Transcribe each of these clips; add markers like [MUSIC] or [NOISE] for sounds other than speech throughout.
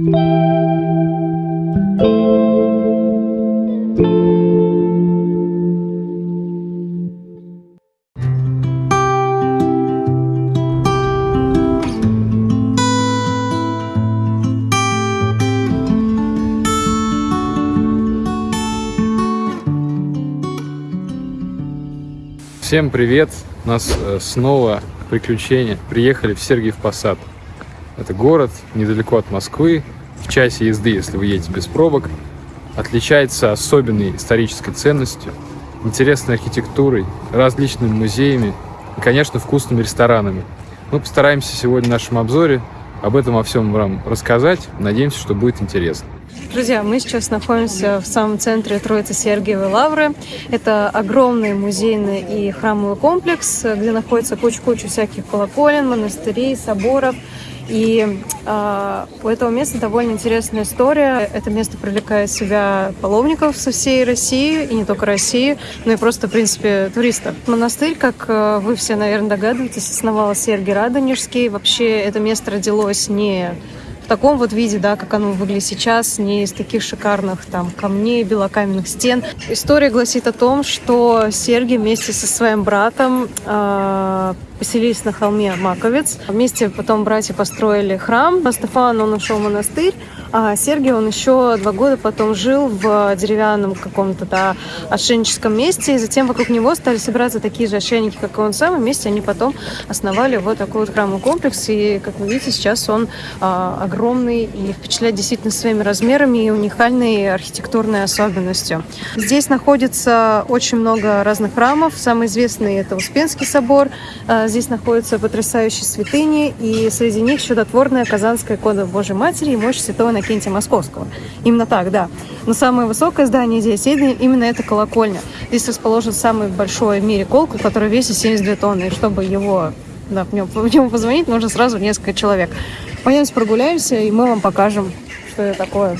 Всем привет! У нас э, снова приключения. Приехали в Сергиев Посад. Это город недалеко от Москвы, в часе езды, если вы едете без пробок. Отличается особенной исторической ценностью, интересной архитектурой, различными музеями и, конечно, вкусными ресторанами. Мы постараемся сегодня в нашем обзоре об этом во всем вам рассказать. Надеемся, что будет интересно. Друзья, мы сейчас находимся в самом центре Троицы Сергиевой Лавры. Это огромный музейный и храмовый комплекс, где находится куча-куча всяких колоколен, монастырей, соборов. И э, у этого места довольно интересная история. Это место привлекает себя паломников со всей России, и не только России, но и просто, в принципе, туристов. Монастырь, как э, вы все, наверное, догадываетесь, основал Сергий Радонежский. Вообще это место родилось не таком вот виде, да, как оно выглядит сейчас, не из таких шикарных там камней, белокаменных стен. История гласит о том, что Сергий вместе со своим братом э, поселились на холме Маковец. Вместе потом братья построили храм. Стефан, он ушел в монастырь, а Сергий, он еще два года потом жил в деревянном каком-то да, отшельническом месте, и затем вокруг него стали собираться такие же отшельники, как и он сам, и вместе они потом основали вот такой вот храмовый комплекс, и, как вы видите, сейчас он а, огромный и впечатляет действительно своими размерами и уникальной архитектурной особенностью. Здесь находится очень много разных храмов, самый известный это Успенский собор, а, здесь находятся потрясающие святыни, и среди них чудотворная Казанская икона Божьей Матери и мощь Святого Иннокентия Московского. Именно так, да. Но самое высокое здание здесь именно это колокольня. Здесь расположен самый большой в мире колокол, который весит 72 тонны. И чтобы его, да, в, нем, в нем позвонить, нужно сразу несколько человек. Пойдемте прогуляемся, и мы вам покажем, что это такое.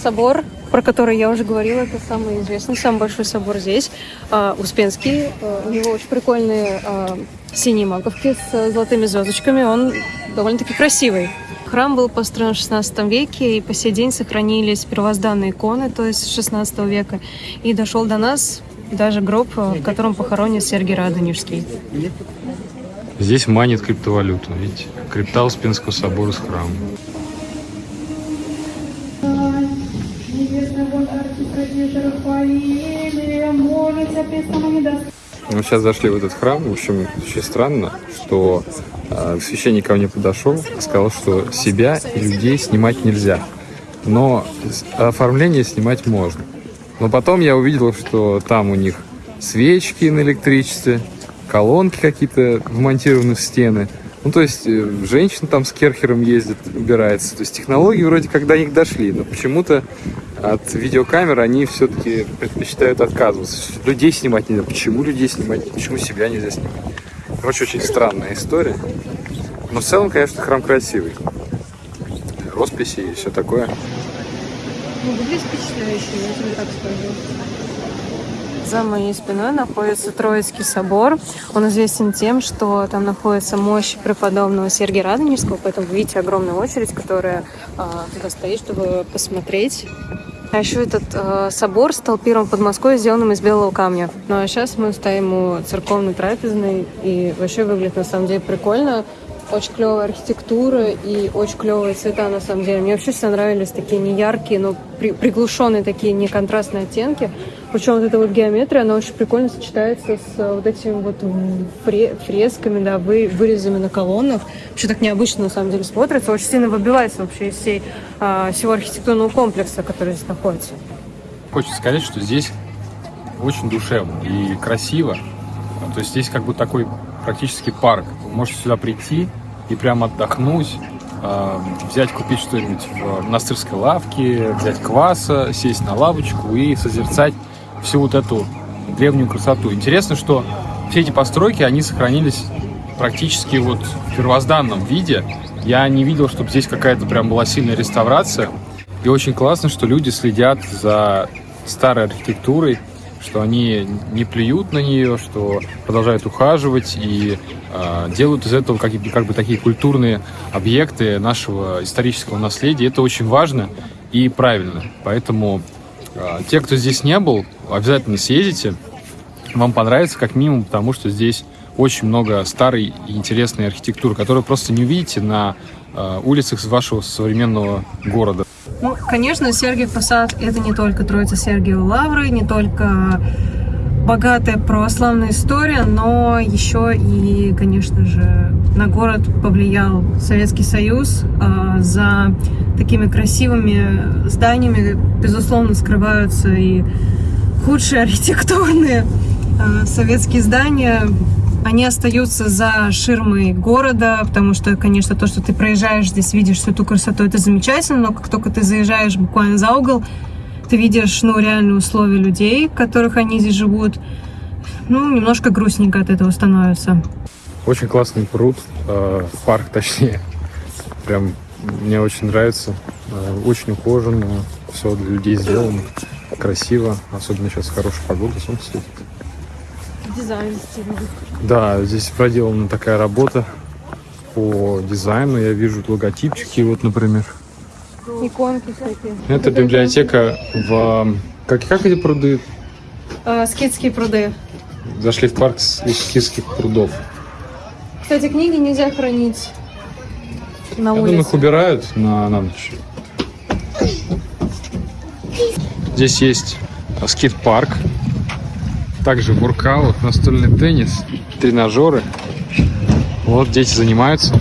Собор, про который я уже говорила, это самый известный, самый большой собор здесь, uh, Успенский. Uh, у него очень прикольные uh, синие маковки с золотыми звездочками. Он довольно-таки красивый. Храм был построен в XVI веке, и по сей день сохранились первозданные иконы, то есть 16 века. И дошел до нас даже гроб, в котором похоронен Сергий Радонежский. Здесь манит криптовалюту, видите? Крипта Успенского собора с храмом. Мы сейчас зашли в этот храм. В общем, очень странно, что э, священник ко мне подошел, сказал, что себя и людей снимать нельзя. Но оформление снимать можно. Но потом я увидел, что там у них свечки на электричестве, колонки какие-то вмонтированы в стены. Ну, то есть, э, женщина там с керхером ездит, убирается. То есть, технологии вроде как до них дошли, но почему-то от видеокамер они все-таки предпочитают отказываться. Людей снимать нельзя. Почему людей снимать? Почему себя нельзя снимать? Короче, очень странная история. Но в целом, конечно, храм красивый. Росписи и все такое. Ну, выглядит впечатляюще, я тебе так скажу. За моей спиной находится Троицкий собор. Он известен тем, что там находится мощь преподобного Сергия Радонежского, поэтому вы видите огромную очередь, которая а, туда стоит, чтобы посмотреть а еще этот э, собор стал первым в Подмосковье, сделанным из белого камня. Ну а сейчас мы стоим у церковной трапезной, и вообще выглядит на самом деле прикольно. Очень клевая архитектура и очень клевые цвета, на самом деле. Мне вообще всегда нравились такие неяркие, но при, приглушенные такие неконтрастные оттенки. Причем вот эта вот геометрия, она очень прикольно сочетается с э, вот этими вот фресками, да, вы, вырезами на колоннах. Вообще так необычно, на самом деле, смотрится. Очень сильно выбивается вообще из всей, а, всего архитектурного комплекса, который здесь находится. Хочется сказать, что здесь очень душевно и красиво. То есть здесь как бы такой практически парк. Вы можете сюда прийти и прямо отдохнуть, а, взять, купить что-нибудь в монастырской лавке, взять кваса, сесть на лавочку и созерцать всю вот эту древнюю красоту. Интересно, что все эти постройки, они сохранились практически вот в первозданном виде. Я не видел, чтобы здесь какая-то прям была сильная реставрация. И очень классно, что люди следят за старой архитектурой, что они не плюют на нее, что продолжают ухаживать и э, делают из этого как, как бы такие культурные объекты нашего исторического наследия. Это очень важно и правильно. Поэтому э, те, кто здесь не был, обязательно съездите. Вам понравится как минимум, потому что здесь очень много старой и интересной архитектуры, которую просто не увидите на э, улицах вашего современного города. Ну, конечно, Сергиев Посад — это не только Троица Сергиева Лавры, не только богатая православная история, но еще и, конечно же, на город повлиял Советский Союз. А, за такими красивыми зданиями, безусловно, скрываются и худшие архитектурные а, советские здания, они остаются за ширмой города, потому что, конечно, то, что ты проезжаешь здесь, видишь всю эту красоту, это замечательно, но как только ты заезжаешь буквально за угол, ты видишь, ну, реальные условия людей, в которых они здесь живут, ну, немножко грустненько от этого становится. Очень классный пруд, э, парк точнее, прям мне очень нравится, э, очень ухоженно, все для людей сделано, красиво, особенно сейчас хорошая погода, солнце светит дизайн стильный. Да, здесь проделана такая работа по дизайну. Я вижу логотипчики, вот, например. Иконки всякие. Это библиотека в... Как, как эти пруды? А, скидские пруды. Зашли в парк скидских прудов. Кстати, книги нельзя хранить на Я улице. думаю, их убирают на, на ночь. Здесь есть скейт-парк, также воркаут, настольный теннис, тренажеры. Вот дети занимаются.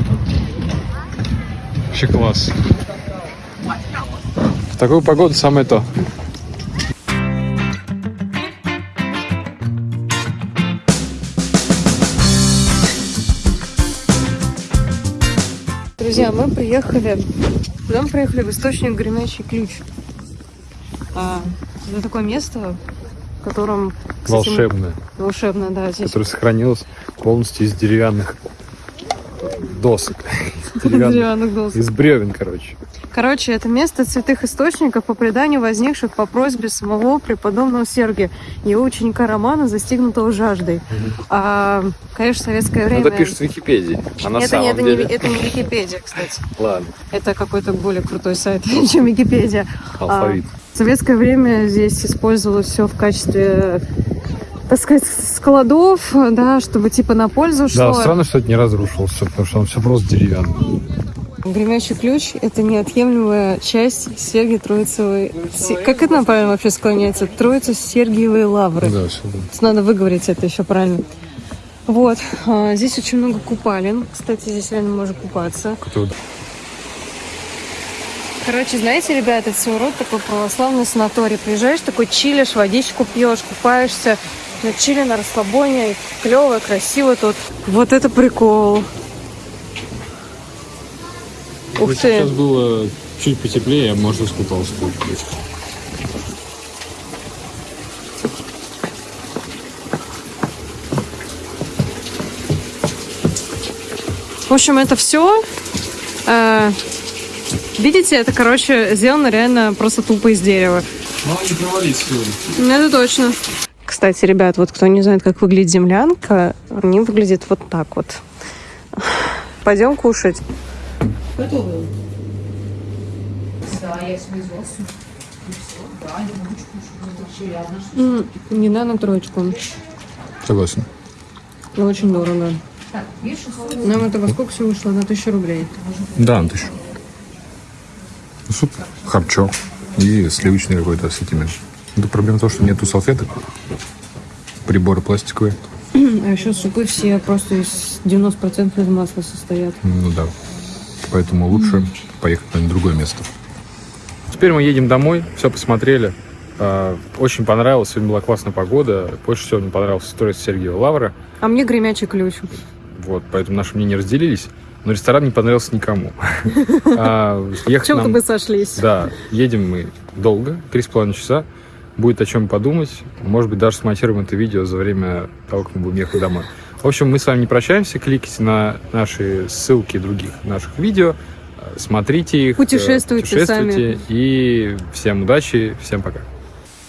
Вообще класс. В такую погоду самое то. Друзья, мы приехали, куда мы приехали? В источник Гремячий Ключ. А, это такое место, в котором... кстати, Волшебное. Волшебное, да. Здесь Которое сохранилось полностью из деревянных досок. Деревянных досок. Из бревен, короче. Короче, это место святых источников, по преданию возникших по просьбе самого преподобного Сергия, его ученика Романа, застигнутого жаждой. А, конечно, советское время... Это пишет в Википедии. А на это, самом не, это, деле... не, это не Википедия, кстати. [LAUGHS] Ладно, Это какой-то более крутой сайт, чем Википедия. алфавит. В советское время здесь использовалось все в качестве, так сказать, складов, да, чтобы типа на пользу шло. Да, странно, что это не разрушилось потому что он все просто деревянный. Гремящий ключ – это неотъемлемая часть Сергия Троицевой... Се- Как это правильно вообще склоняется? Троица Сергиевой Лавры. Да, все. Надо выговорить это еще правильно. Вот. а, Здесь очень много купалин. Кстати, здесь реально можно купаться. Кто? Короче, знаете, ребята, это своего рода такой православный санаторий. Приезжаешь, такой чилишь, водичку пьешь, купаешься. На чили, на расслабоне. Клево, красиво тут. Вот это прикол. Ух Вот ты. Сейчас было чуть потеплее, я, может, искупался. В общем, это все. видите, это, короче, сделано реально просто тупо из дерева. Мало не провалить сегодня. Это точно. Кстати, ребят, вот кто не знает, как выглядит землянка, они выглядит вот так вот. Пойдем кушать. М, Не на на троечку. Согласен. Но очень дорого. Нам это во сколько все вышло? На тысячу рублей. Да, на тысячу. Суп, харчок и сливочный какой-то ассортимент. Это проблема в том, что нету салфеток. Приборы пластиковые. А еще супы все просто из 90% из масла состоят. Ну да. Поэтому лучше поехать на другое место. Теперь мы едем домой, все посмотрели. А, Очень понравилось, сегодня была классная погода. Больше всего мне понравился строить Сергея Лавра. А мне гремячий ключ. Вот, поэтому наши мнения разделились. Но ресторан не понравился никому. В чем-то мы сошлись. Да, едем мы долго, три с половиной часа. Будет о чем подумать. Может быть, даже смонтируем это видео за время того, как мы будем ехать домой. В общем, мы с вами не прощаемся. Кликайте на наши ссылки других наших видео. э, Смотрите их. э, Путешествуйте путешествуйте. И всем удачи, всем пока.